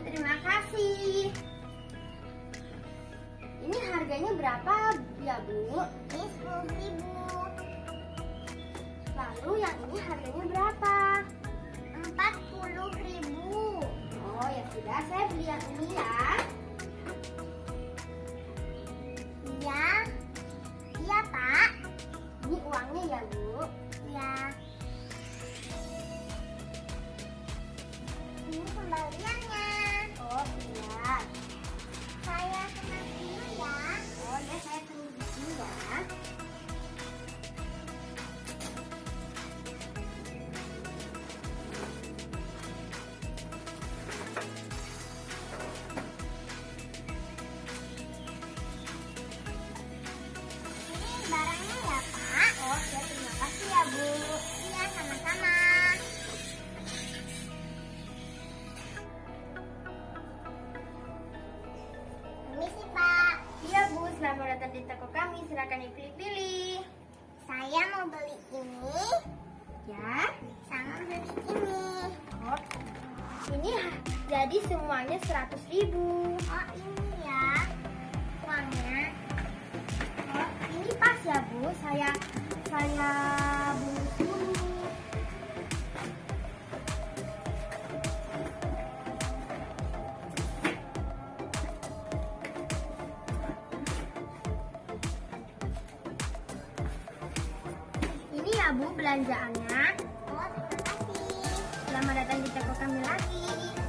terima kasih. Ini harganya berapa ya Bu? Ini sepuluh ribu. Lalu yang ini harganya berapa? Empat puluh ribu. Oh ya sudah, saya beli yang ini ya. Iya. Iya Pak. Ini uangnya ya Bu? Iya. Ini kembalian. Datang di toko kami. Silakan dipilih-pilih. Saya mau beli ini Ya. sama beli ini. Oh. Ini jadi semuanya 100 ribu. Oh, ini ya uangnya. Oh, ini pas ya Bu. Saya saya Bu belanjaannya. Oh, terima kasih. Selamat datang di toko kami lagi.